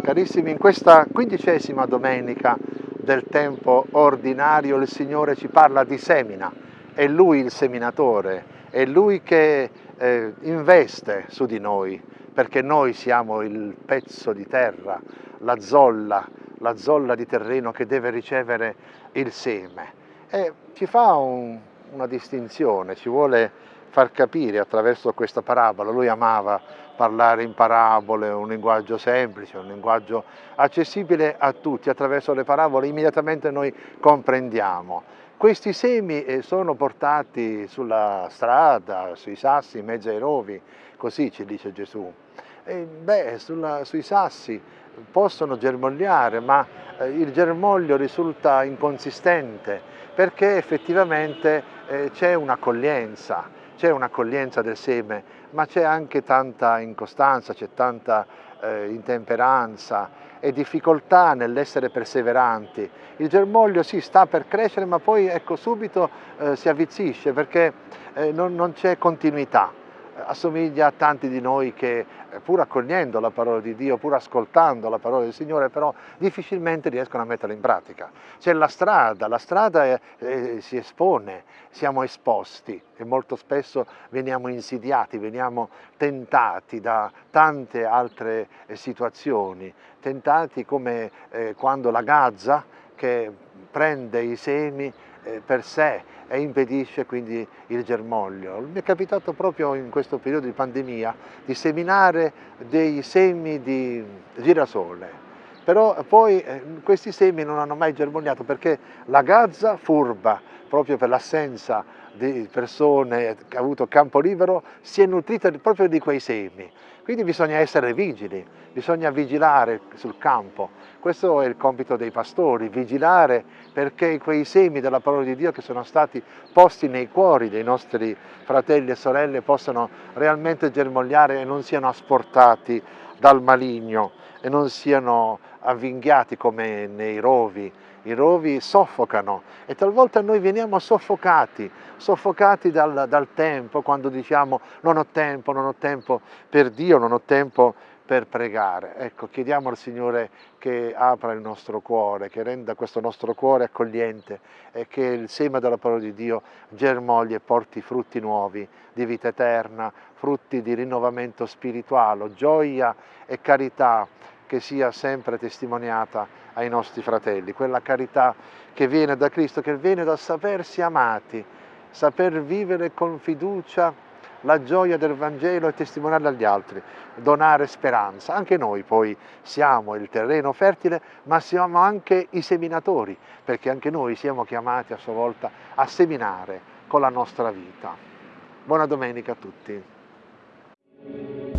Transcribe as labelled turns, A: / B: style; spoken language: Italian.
A: Carissimi, in questa quindicesima domenica del tempo ordinario il Signore ci parla di semina, è Lui il seminatore, è Lui che eh, investe su di noi, perché noi siamo il pezzo di terra, la zolla, la zolla di terreno che deve ricevere il seme. E ci fa un, una distinzione, ci vuole far capire attraverso questa parabola, lui amava parlare in parabole, un linguaggio semplice, un linguaggio accessibile a tutti, attraverso le parabole immediatamente noi comprendiamo. Questi semi eh, sono portati sulla strada, sui sassi, in mezzo ai rovi, così ci dice Gesù. E, beh, sulla, sui sassi possono germogliare, ma eh, il germoglio risulta inconsistente perché effettivamente eh, c'è un'accoglienza, c'è un'accoglienza del seme, ma c'è anche tanta incostanza, c'è tanta eh, intemperanza e difficoltà nell'essere perseveranti. Il germoglio sì, sta per crescere, ma poi ecco, subito eh, si avvizzisce perché eh, non, non c'è continuità assomiglia a tanti di noi che eh, pur accogliendo la parola di Dio, pur ascoltando la parola del Signore, però difficilmente riescono a metterla in pratica. C'è la strada, la strada è, è, si espone, siamo esposti e molto spesso veniamo insidiati, veniamo tentati da tante altre eh, situazioni, tentati come eh, quando la gazza che prende i semi eh, per sé e impedisce quindi il germoglio. Mi è capitato proprio in questo periodo di pandemia di seminare dei semi di girasole, però poi eh, questi semi non hanno mai germogliato perché la gazza furba, proprio per l'assenza di persone che hanno avuto campo libero, si è nutrita proprio di quei semi. Quindi bisogna essere vigili, bisogna vigilare sul campo. Questo è il compito dei pastori, vigilare perché quei semi della parola di Dio che sono stati posti nei cuori dei nostri fratelli e sorelle possano realmente germogliare e non siano asportati dal maligno e non siano avvinghiati come nei rovi. I rovi soffocano e talvolta noi veniamo soffocati, soffocati dal, dal tempo, quando diciamo non ho tempo, non ho tempo per Dio, non ho tempo per pregare. Ecco, chiediamo al Signore che apra il nostro cuore, che renda questo nostro cuore accogliente e che il seme della parola di Dio germogli e porti frutti nuovi di vita eterna, frutti di rinnovamento spirituale, gioia e carità che sia sempre testimoniata ai nostri fratelli, quella carità che viene da Cristo, che viene dal sapersi amati, saper vivere con fiducia la gioia del Vangelo e testimoniarla agli altri, donare speranza. Anche noi poi siamo il terreno fertile, ma siamo anche i seminatori, perché anche noi siamo chiamati a sua volta a seminare con la nostra vita. Buona domenica a tutti.